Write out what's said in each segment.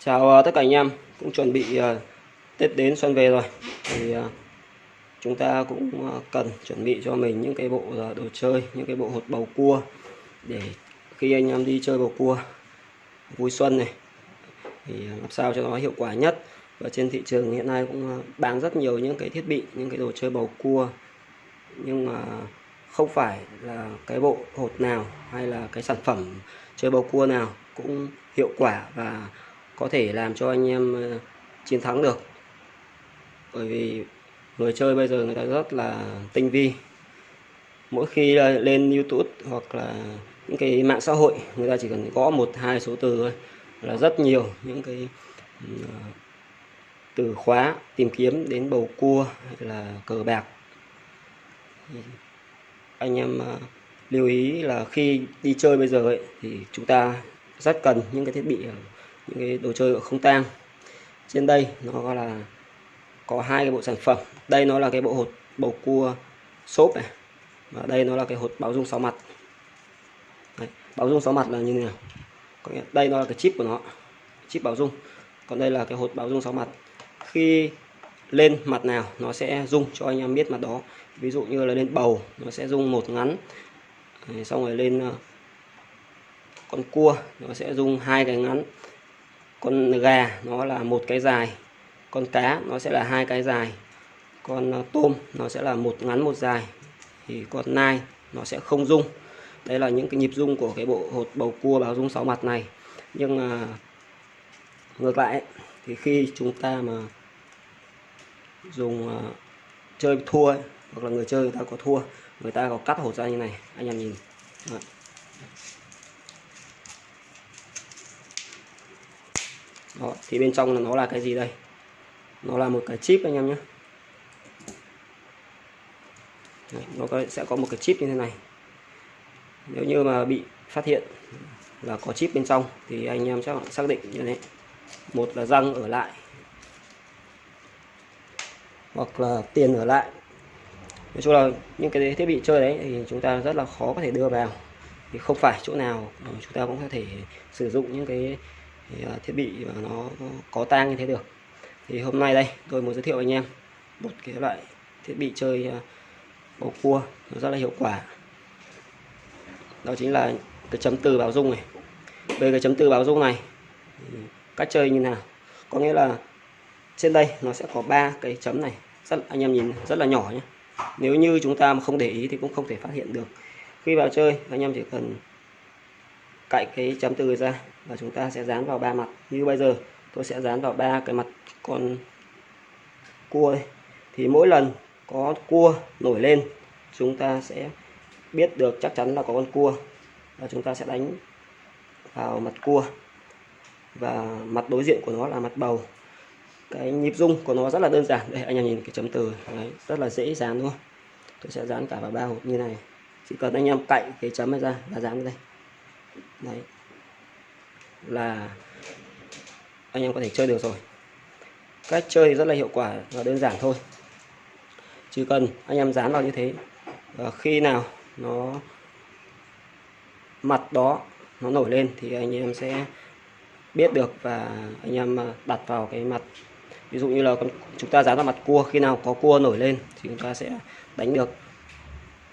Chào ờ, tất cả anh em, cũng chuẩn bị ờ, Tết đến xuân về rồi. Thì ờ, chúng ta cũng cần chuẩn bị cho mình những cái bộ đồ chơi, những cái bộ hột bầu cua để khi anh em đi chơi bầu cua vui xuân này. Thì làm sao cho nó hiệu quả nhất. Và trên thị trường hiện nay cũng bán rất nhiều những cái thiết bị, những cái đồ chơi bầu cua. Nhưng mà không phải là cái bộ hột nào hay là cái sản phẩm chơi bầu cua nào cũng hiệu quả và có thể làm cho anh em ờ, chiến thắng được. Bởi vì người chơi bây giờ người ta rất là tinh vi. Mỗi khi lên YouTube hoặc là những cái mạng xã hội người ta chỉ cần gõ một hai số từ thôi là rất nhiều những cái ờ, từ khóa tìm kiếm đến bầu cua hay là cờ bạc. Anh em ờ, lưu ý là khi đi chơi bây giờ ấy, thì chúng ta rất cần những cái thiết bị những cái đồ chơi không tang. Trên đây nó là có hai cái bộ sản phẩm. Đây nó là cái bộ hột bầu cua xốp này và đây nó là cái hột báo dung sáu mặt. Đấy, báo dung sáu mặt là như thế nào? Có nghĩa đây nó là cái chip của nó chip báo dung. Còn đây là cái hột báo dung sáu mặt. Khi lên mặt nào nó sẽ dung cho anh em biết mặt đó. Ví dụ như là lên bầu nó sẽ dung một ngắn. Đấy, xong rồi lên ờ, con cua nó sẽ dung hai cái ngắn con gà nó là một cái dài con cá nó sẽ là hai cái dài con ờ, tôm nó sẽ là một ngắn một dài thì con nai nó sẽ không rung. Đây là những cái nhịp rung của cái bộ hột bầu cua báo rung sáu mặt này. Nhưng mà ngược lại ấy, thì khi chúng ta mà dùng uh, chơi thua ấy, hoặc là người chơi người ta có thua người ta có cắt hột ra như này anh em nhìn. Đấy. Đó, thì bên trong là nó là cái gì đây? Nó là một cái chip anh em nhé. Nó có, sẽ có một cái chip như thế này. Nếu như mà bị phát hiện là có chip bên trong thì anh em sẽ xác định như thế. Một là răng ở lại hoặc là tiền ở lại. Nói chung là những cái thiết bị chơi đấy thì chúng ta rất là khó có thể đưa vào. Thì không phải chỗ nào chúng ta cũng có thể sử dụng những cái À, thiết bị mà nó có tang như thế được. Thì hôm nay đây, tôi muốn giới thiệu anh em một cái loại thiết bị chơi à, bầu cua, nó rất là hiệu quả. Đó chính là cái chấm từ báo dung này. Về cái chấm từ báo dung này cách chơi như nào? Có nghĩa là trên đây nó sẽ có ba cái chấm này. Rất, anh em nhìn rất là nhỏ nhé. Nếu như chúng ta mà không để ý thì cũng không thể phát hiện được. Khi vào chơi, anh em chỉ cần cạy cái chấm từ ra và chúng ta sẽ dán vào ba mặt. Như bây giờ tôi sẽ dán vào ba cái mặt con cua đây thì mỗi lần có cua nổi lên chúng ta sẽ biết được chắc chắn là có con cua. Và chúng ta sẽ đánh vào mặt cua. Và mặt đối diện của nó là mặt bầu. Cái nhịp rung của nó rất là đơn giản. Đây anh em nhìn cái chấm từ. Đấy, rất là dễ dán luôn tôi sẽ dán cả vào ba hộp như này. Chỉ cần anh em cạy cái chấm này ra và dán đây. Đấy là anh em có thể chơi được rồi. Cách chơi rất là hiệu quả và đơn giản thôi. Chỉ cần anh em dán vào như thế và khi nào nó mặt đó nó nổi lên thì anh em sẽ biết được và anh em ờ, đặt vào cái mặt. Ví dụ như là chúng ta dán vào mặt cua, khi nào có cua nổi lên thì chúng ta sẽ đánh được.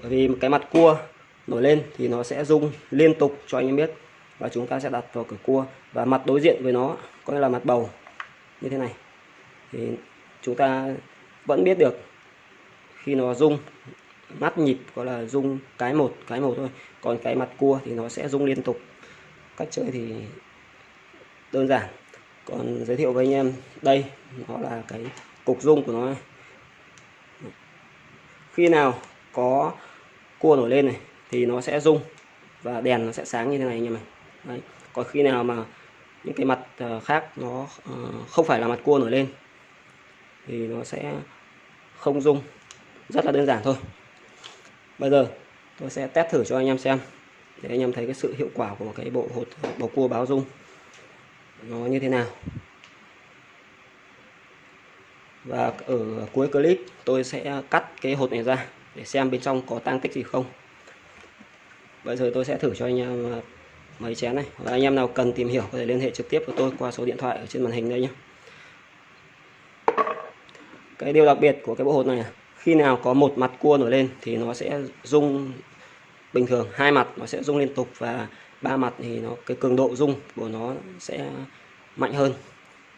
Bởi vì cái mặt cua nổi lên thì nó sẽ rung liên tục cho anh em biết và chúng ta sẽ đặt vào cửa cua và mặt đối diện với nó, có nghĩa là mặt bầu, như thế này. Thì chúng ta vẫn biết được khi nó rung, mắt nhịp gọi là rung cái một cái một thôi. Còn cái mặt cua thì nó sẽ rung liên tục. Cách chơi thì đơn giản. Còn giới thiệu với anh em, đây, nó là cái cục rung của nó này. khi nào có cua nổi lên này, thì nó sẽ rung và đèn nó sẽ sáng như thế này anh em này Đấy. còn khi nào mà những cái mặt ờ, khác nó ờ, không phải là mặt cua nổi lên thì nó sẽ không dung rất là đơn giản thôi. Bây giờ tôi sẽ test thử cho anh em xem để anh em thấy cái sự hiệu quả của cái bộ hột, bầu cua báo dung nó như thế nào. Và ở cuối clip tôi sẽ cắt cái hột này ra để xem bên trong có tăng tích gì không. Bây giờ tôi sẽ thử cho anh em ờ, mấy chén này. Và anh em nào cần tìm hiểu có thể liên hệ trực tiếp với tôi qua số điện thoại ở trên màn hình đây nhé cái điều đặc biệt của cái bộ hột này là khi nào có một mặt cua nổi lên thì nó sẽ rung bình thường. Hai mặt nó sẽ rung liên tục và ba mặt thì nó, cái cường độ rung của nó sẽ mạnh hơn.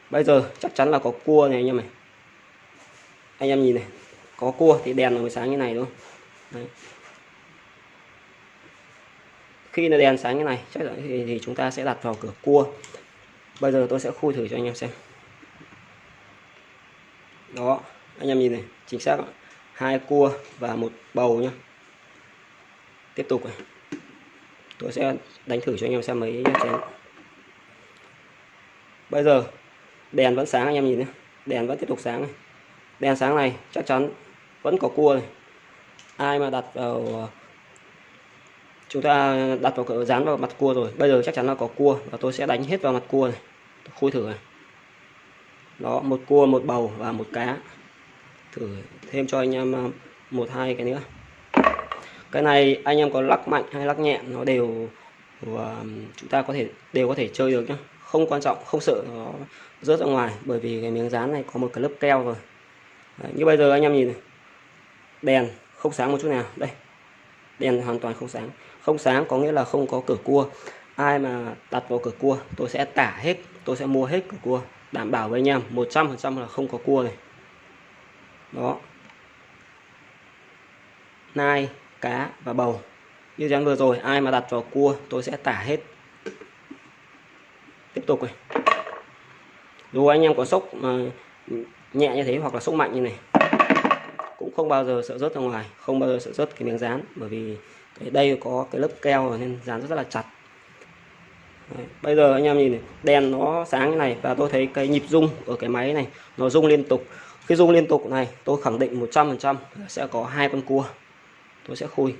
Bây giờ chắc chắn là có cua này anh em này. Anh em nhìn này, có cua thì đèn nó mới sáng như này đúng không? Đấy khi là đèn sáng như này chắc chắn thì, thì chúng ta sẽ đặt vào cửa cua. Bây giờ tôi sẽ khui thử cho anh em xem. Đó anh em nhìn này chính xác hai cua và một bầu nhá. Tiếp tục này tôi sẽ đánh thử cho anh em xem mấy chén. Bây giờ đèn vẫn sáng anh em nhìn nhé đèn vẫn tiếp tục sáng này. Đèn sáng này chắc chắn vẫn có cua này. Ai mà đặt vào chúng ta đặt vào cửa dán vào mặt cua rồi. Bây giờ chắc chắn là có cua và tôi sẽ đánh hết vào mặt cua này. Khui thử này. Đó một cua một bầu và một cá. Thử thêm cho anh em à, một hai cái nữa. Cái này anh em có lắc mạnh hay lắc nhẹ nó đều và chúng ta có thể đều có thể chơi được nhé không quan trọng không sợ nó rớt ra ngoài bởi vì cái miếng dán này có một cái lớp keo rồi. Đấy, như bây giờ anh em nhìn này. Đèn không sáng một chút nào. Đây. Đèn hoàn toàn không sáng không sáng có nghĩa là không có cửa cua. Ai mà đặt vào cửa cua, tôi sẽ tả hết, tôi sẽ mua hết cửa cua, đảm bảo với anh em 100% là không có cua này. Đó. Nai, cá và bầu. Như dáng vừa rồi, ai mà đặt vào cua, tôi sẽ tả hết. Tiếp tục này. Dù anh em có sốc mà nhẹ như thế hoặc là sốc mạnh như này, cũng không bao giờ sợ rớt ra ngoài, không bao giờ sợ rớt cái miếng dán bởi vì đây có cái lớp keo nên dán rất là chặt. Đấy. bây giờ anh em nhìn này, đèn nó sáng như này và tôi thấy cái nhịp rung ở cái máy này nó rung liên tục. Khi rung liên tục này tôi khẳng định 100% sẽ có hai con cua. Tôi sẽ khui.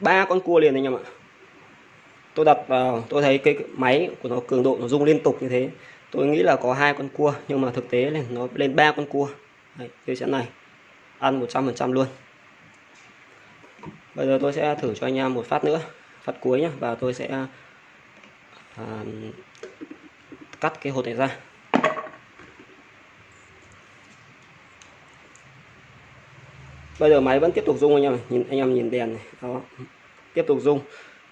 Ba con cua liền anh em ạ. Tôi đặt vào tôi thấy cái máy của nó cường độ nó rung liên tục như thế. Tôi nghĩ là có hai con cua nhưng mà thực tế là nó lên ba con cua. Đấy, tôi sẽ này ăn 100% luôn bây giờ tôi sẽ thử cho anh em một phát nữa phát cuối nhé và tôi sẽ à, cắt cái hột này ra. Bây giờ máy vẫn tiếp tục rung anh em nhìn anh em nhìn đèn này. Đó. Tiếp tục rung.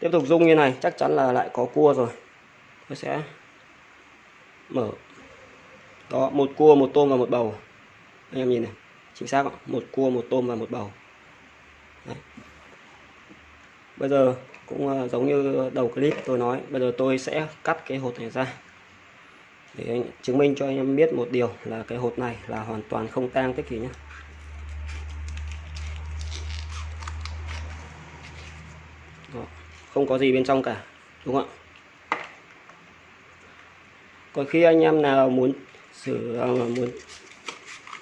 Tiếp tục rung như này chắc chắn là lại có cua rồi. Tôi sẽ mở. Đó một cua một tôm và một bầu. Anh em nhìn này. Chính xác không? một cua một tôm và một bầu Đấy bây giờ cũng ờ, giống như đầu clip tôi nói bây giờ tôi sẽ cắt cái hột này ra. Để chứng minh cho anh em biết một điều là cái hột này là hoàn toàn không tang cái gì nhé Đó. không có gì bên trong cả đúng không ạ? Còn khi anh em nào muốn sử ờ, muốn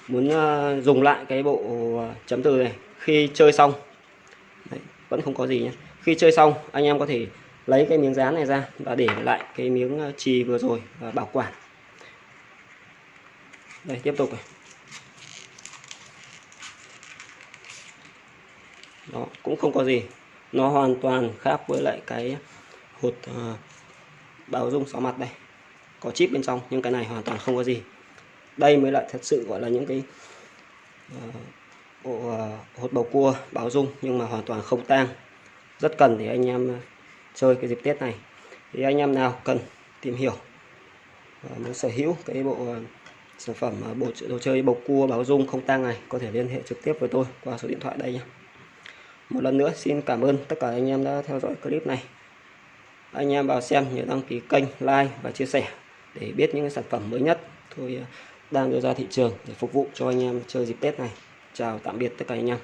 muốn ờ, dùng lại cái bộ chấm từ này khi chơi xong Đấy, vẫn không có gì nhé khi chơi xong anh em có thể lấy cái miếng dán này ra và để lại cái miếng ờ, trì vừa rồi và bảo quản. Đây tiếp tục này. Đó cũng không có gì. Nó hoàn toàn khác với lại cái hột ờ, uh, báo dung xóa mặt đây. Có chip bên trong nhưng cái này hoàn toàn không có gì. Đây mới lại thật sự gọi là những cái uh, bộ uh, hột bầu cua báo dung nhưng mà hoàn toàn không tang rất cần để anh em ờ, chơi cái dịp Tết này. Thì anh em nào cần tìm hiểu và muốn sở hữu cái bộ ờ, sản phẩm bộ đồ chơi bầu cua bảo dung không tang này có thể liên hệ trực tiếp với tôi qua số điện thoại đây nhé. Một lần nữa xin cảm ơn tất cả anh em đã theo dõi clip này. Anh em vào xem nhớ đăng ký kênh, like và chia sẻ để biết những sản phẩm mới nhất tôi đang đưa ra thị trường để phục vụ cho anh em chơi dịp Tết này. Chào tạm biệt tất cả anh em.